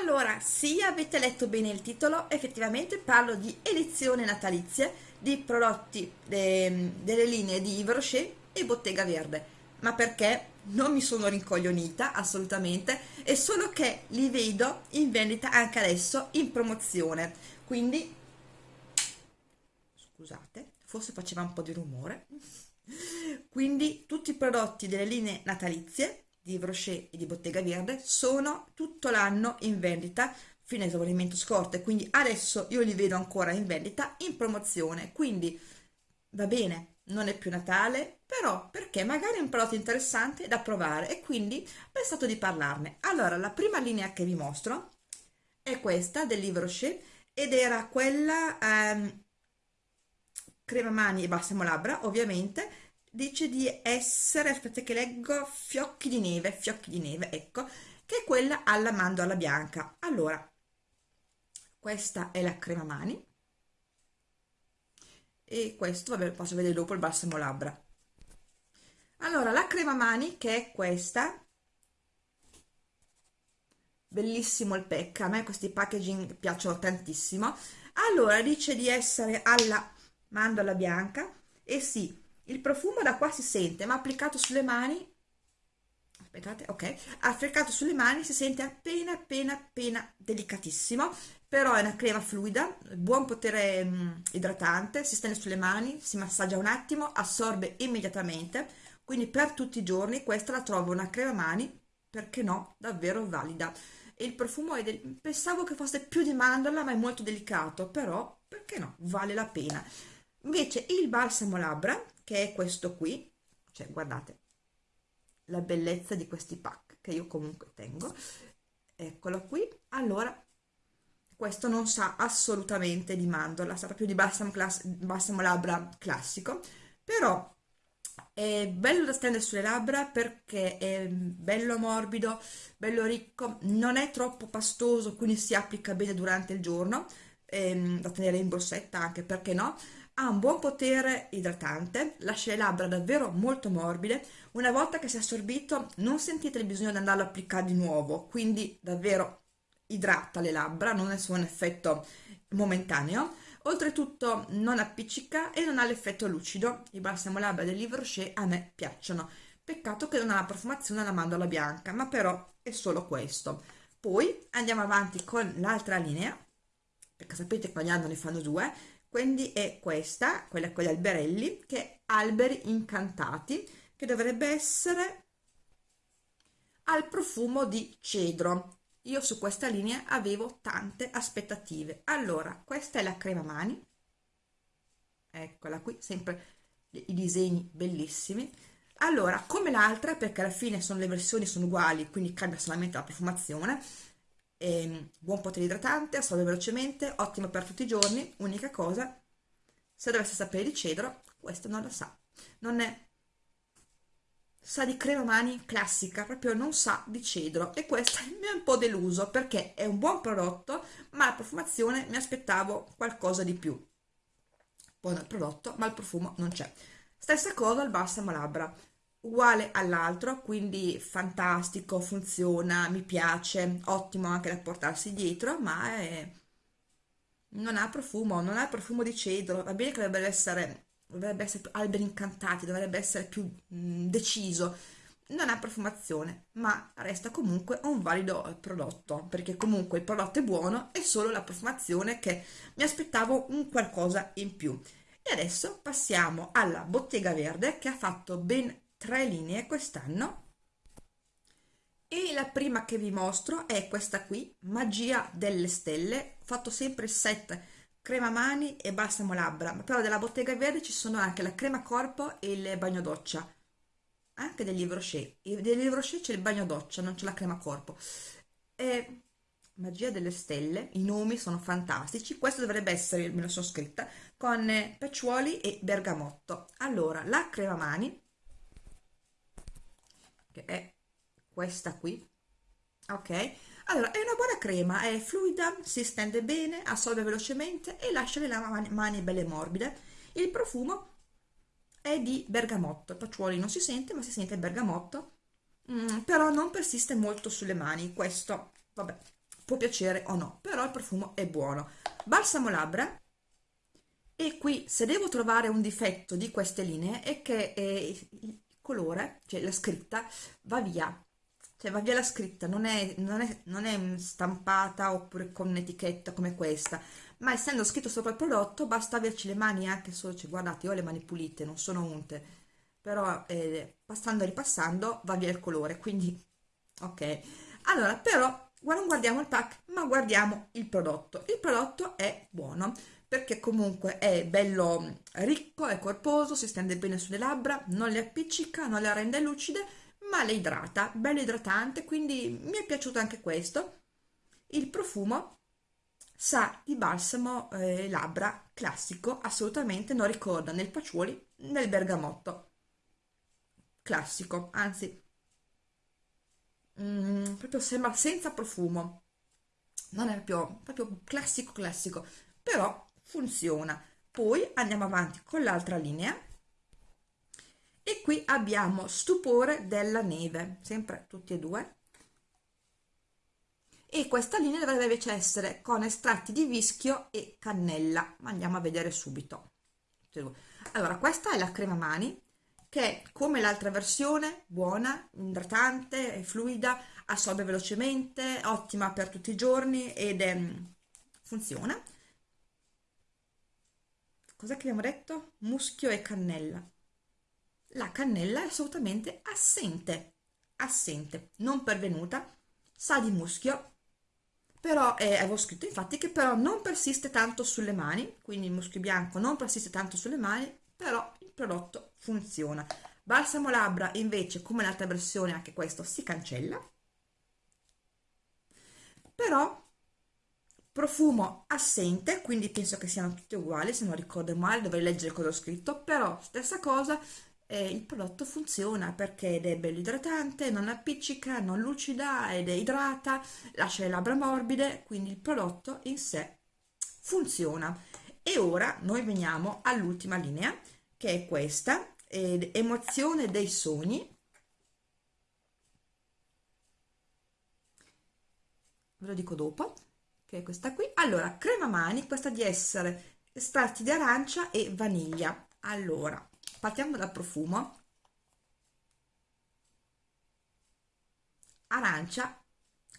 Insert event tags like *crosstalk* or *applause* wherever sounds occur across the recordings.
Allora, sì, avete letto bene il titolo, effettivamente parlo di elezioni natalizie di prodotti de- delle linee di Yves Rocher e Bottega Verde. Ma perché? Non mi sono rincoglionita assolutamente, è solo che li vedo in vendita anche adesso in promozione. Quindi, scusate, forse faceva un po' di rumore. *laughs* Quindi tutti i prodotti delle linee natalizie di Brochet e di Bottega Verde sono tutto l'anno in vendita fino a esaurimento scorte quindi adesso io li vedo ancora in vendita in promozione. Quindi va bene non è più Natale però perché? Magari è un prodotto interessante da provare e quindi ho pensato di parlarne. Allora la prima linea che vi mostro è questa del Livre Rocher ed era quella ehm, crema mani e balsamo labbra ovviamente dice di essere, aspetta che leggo, fiocchi di neve, fiocchi di neve, ecco, che è quella alla mandorla bianca. Allora, questa è la crema mani e questo, vabbè, posso vedere dopo il balsamo labbra. Allora, la crema mani che è questa, bellissimo il pack, a me questi packaging piacciono tantissimo. Allora, dice di essere alla mandorla bianca e sì, il profumo da qua si sente ma applicato sulle mani aspettate ok applicato sulle mani si sente appena appena appena delicatissimo però è una crema fluida buon potere mh, mm, idratante si stende sulle mani si massaggia un attimo assorbe immediatamente quindi per tutti i giorni questa la trovo una crema mani perché no davvero valida. Il profumo è del... pensavo che fosse più di mandorla ma è molto delicato però perché no vale la pena. Invece il balsamo labbra che è questo qui. Cioè guardate la bellezza di questi pack che io comunque tengo. Eccolo qui. Allora questo non sa assolutamente di mandorla sa proprio di balsamo, balsamo labbra classico. Però è bello da stendere sulle labbra perché è bello morbido bello ricco non è troppo pastoso quindi si applica bene durante il giorno ehm, da tenere in borsetta anche perché no ha un buon potere idratante, lascia le labbra davvero molto morbide, una volta che si è assorbito non sentite il bisogno di andarlo a applicare di nuovo, quindi davvero idrata le labbra, non è solo un effetto momentaneo, oltretutto non appiccica e non ha l'effetto lucido, i balsamo labbra del Livre Rocher a me piacciono, peccato che non ha la profumazione alla mandorla bianca, ma però è solo questo. Poi andiamo avanti con l'altra linea, perché sapete che ogni anno ne fanno due, quindi è questa, quella con gli alberelli, che è Alberi Incantati, che dovrebbe essere al profumo di cedro. Io su questa linea avevo tante aspettative. Allora, questa è la crema mani, eccola qui, sempre i disegni bellissimi. Allora, come l'altra, perché alla fine sono le versioni sono uguali, quindi cambia solamente la profumazione, e buon potere idratante, assorbe velocemente, ottimo per tutti i giorni, unica cosa, se dovesse sapere di cedro, questo non lo sa, non è, sa di crema mani classica, proprio non sa di cedro e questo *laughs* mi ha un po' deluso perché è un buon prodotto, ma la profumazione mi aspettavo qualcosa di più. Buono il prodotto, ma il profumo non c'è. Stessa cosa il balsamo labbra, uguale all'altro, quindi fantastico, funziona, mi piace, ottimo anche da portarsi dietro, ma è... non ha profumo, non ha profumo di cedro, va bene che dovrebbe essere, dovrebbe essere alberi incantati, dovrebbe essere più mh, mm, deciso, non ha profumazione, ma resta comunque un valido prodotto, perché comunque il prodotto è buono, è solo la profumazione che mi aspettavo un qualcosa in più. E adesso passiamo alla bottega verde che ha fatto ben tre linee quest'anno. E la prima che vi mostro è questa qui magia delle stelle. Fatto sempre set crema mani e balsamo labbra però della bottega verde ci sono anche la crema corpo e il bagno doccia. Anche del livro Rocher del livro c'è il bagno doccia non c'è la crema corpo. E magia delle stelle i nomi sono fantastici. Questo dovrebbe essere me lo sono scritta con pecciuoli e bergamotto. Allora la crema mani che è questa qui. Ok? Allora è una buona crema è fluida si stende bene assorbe velocemente e lascia le mani, belle morbide. Il profumo è di bergamotto pacciuoli non si sente ma si sente bergamotto. Mm, però non persiste molto sulle mani questo vabbè può piacere o no però il profumo è buono. Balsamo labbra. E qui se devo trovare un difetto di queste linee è che eh, colore cioè la scritta va via. Cioè va via la scritta non è, non è, non è stampata oppure con un'etichetta come questa. Ma essendo scritto sopra il prodotto basta averci le mani anche solo, cioè, guardate io ho le mani pulite non sono unte. Però eh, passando e ripassando va via il colore quindi ok. Allora però non guardiamo il pack ma guardiamo il prodotto. Il prodotto è buono perché comunque è bello ricco, è corposo, si stende bene sulle labbra, non le appiccica, non le rende lucide, ma le idrata, bello idratante, quindi mi è piaciuto anche questo. Il profumo sa di balsamo eh, labbra classico, assolutamente non ricorda né il patchouli né il bergamotto. Classico, anzi, mm, proprio sembra senza profumo. Non è proprio, proprio classico classico, però funziona. Poi andiamo avanti con l'altra linea e qui abbiamo stupore della neve, sempre tutti e due. E questa linea dovrebbe invece essere con estratti di vischio e cannella, ma andiamo a vedere subito. Allora, questa è la crema mani, che come l'altra versione, buona, idratante, fluida, assorbe velocemente, ottima per tutti i giorni ed è, funziona cos'è che abbiamo detto? Muschio e cannella. La cannella è assolutamente assente, assente, non pervenuta, sa di muschio, però eh, avevo scritto infatti che però non persiste tanto sulle mani, quindi il muschio bianco non persiste tanto sulle mani, però il prodotto funziona. Balsamo labbra invece, come l'altra versione, anche questo si cancella, però profumo assente quindi penso che siano tutte uguali se non ricordo male dovrei leggere cosa ho scritto però stessa cosa eh, il prodotto funziona perché ed è bello idratante non appiccica non lucida ed è idrata lascia le labbra morbide quindi il prodotto in sé funziona. E ora noi veniamo all'ultima linea che è questa eh, emozione dei sogni. Ve lo dico dopo che è questa qui. Allora crema mani questa di essere estratti di arancia e vaniglia. Allora partiamo dal profumo. Arancia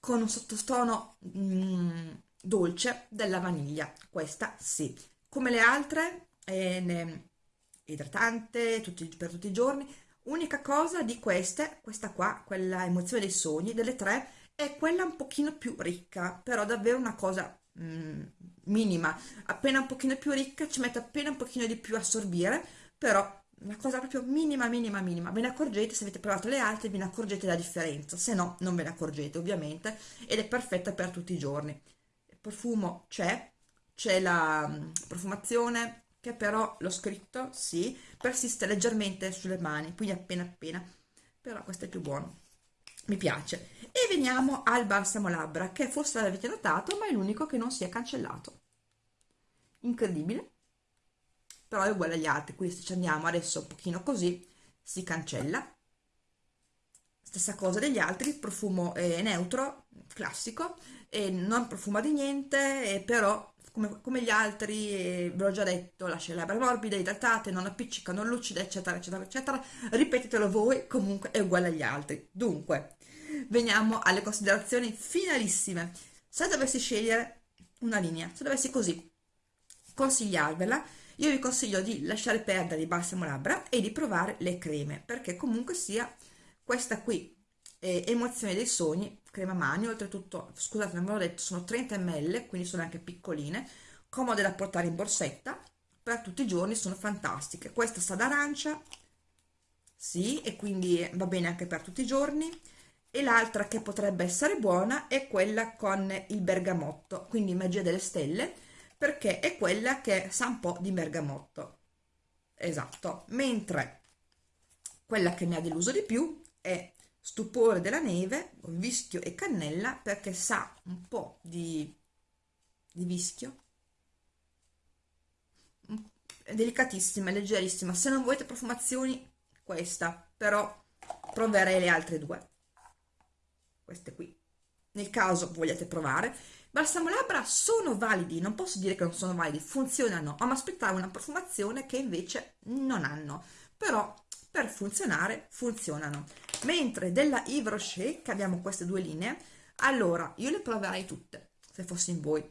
con un sottotono mm, dolce della vaniglia. Questa sì. Come le altre è idratante tutti, per tutti i giorni. Unica cosa di queste questa qua quella emozione dei sogni delle tre è quella un pochino più ricca, però davvero una cosa mm, minima, appena un pochino più ricca ci mette appena un pochino di più a assorbire, però una cosa proprio minima, minima, minima. Ve ne accorgete, se avete provato le altre, ve ne accorgete la differenza, se no non ve ne accorgete ovviamente, ed è perfetta per tutti i giorni. Il profumo c'è, c'è la mm, profumazione, che però l'ho scritto, sì, persiste leggermente sulle mani, quindi appena appena, però questo è più buono mi piace. E veniamo al balsamo labbra che forse l'avete notato ma è l'unico che non si è cancellato. Incredibile. Però è uguale agli altri. Quindi se ci andiamo adesso un pochino così si cancella. Stessa cosa degli altri profumo è neutro classico e non profuma di niente però come, come, gli altri, ve l'ho già detto, lascia le labbra morbide, idratate, non appiccica, non lucida, eccetera, eccetera, eccetera. Ripetetelo voi, comunque è uguale agli altri. Dunque, veniamo alle considerazioni finalissime. Se dovessi scegliere una linea, se dovessi così consigliarvela, io vi consiglio di lasciare perdere il balsamo labbra e di provare le creme, perché comunque sia questa qui, eh, Emozione dei sogni, crema mani, oltretutto, scusate, non ve l'ho detto, sono 30 ml, quindi sono anche piccoline, comode da portare in borsetta, per tutti i giorni sono fantastiche. Questa sa d'arancia, sì, e quindi va bene anche per tutti i giorni, e l'altra che potrebbe essere buona è quella con il bergamotto, quindi magia delle stelle, perché è quella che sa un po' di bergamotto. Esatto, mentre quella che mi ha deluso di più è stupore della neve, vischio e cannella, perché sa un po' di, di vischio, è delicatissima, è leggerissima. Se non volete profumazioni, questa, però proverei le altre due. Queste qui. Nel caso vogliate provare. Balsamo labbra sono validi, non posso dire che non sono validi, funzionano, ma mi aspettavo una profumazione che invece non hanno, però per funzionare funzionano. Mentre della Yves Rocher, che abbiamo queste due linee, allora io le proverei tutte, se fossi in voi,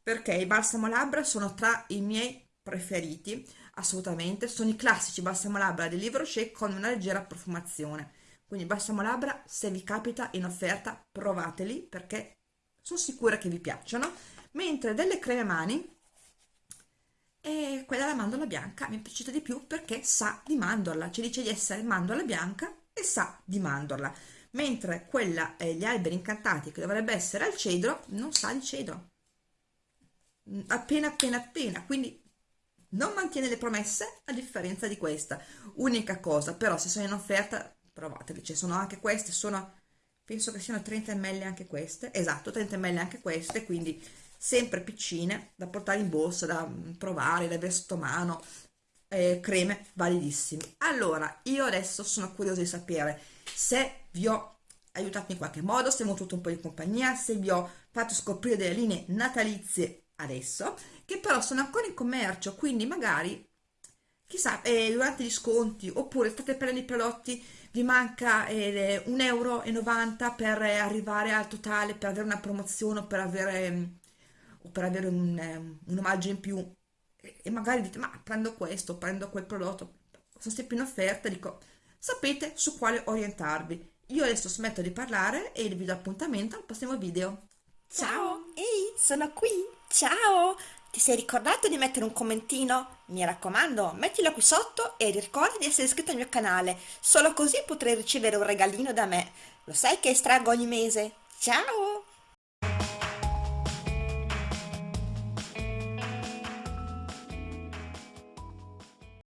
perché i balsamo labbra sono tra i miei preferiti, assolutamente, sono i classici balsamo labbra del Yves Rocher con una leggera profumazione. Quindi balsamo labbra, se vi capita in offerta, provateli perché sono sicura che vi piacciono mentre delle creme mani alla mandorla bianca mi è piaciuta di più perché sa di mandorla ci dice di essere mandorla bianca e sa di mandorla mentre quella eh, gli alberi incantati che dovrebbe essere al cedro non sa di cedro. Mm, appena appena appena quindi non mantiene le promesse a differenza di questa. Unica cosa però se sono in offerta provateli ci sono anche queste sono penso che siano 30 ml anche queste esatto 30 ml anche queste quindi sempre piccine da portare in borsa da mm, provare da avere sotto mano eh, creme validissime. Allora io adesso sono curiosa di sapere se vi ho aiutato in qualche modo se mi ho avuto un po' di compagnia se vi ho fatto scoprire delle linee natalizie adesso che però sono ancora in commercio quindi magari chissà eh, durante gli sconti oppure state prendendo i prodotti vi manca eh, 1,90 euro per arrivare al totale, per avere una promozione o per avere, mm, o per avere un, eh, un omaggio in più e magari dite ma prendo questo, prendo quel prodotto, sono sempre in offerta, dico sapete su quale orientarvi. Io adesso smetto di parlare e vi do appuntamento al prossimo video. Ciao! Ehi, sono qui! Ciao! Ti sei ricordato di mettere un commentino? Mi raccomando, mettilo qui sotto e ricorda di essere iscritto al mio canale, solo così potrai ricevere un regalino da me. Lo sai che estraggo ogni mese? Ciao!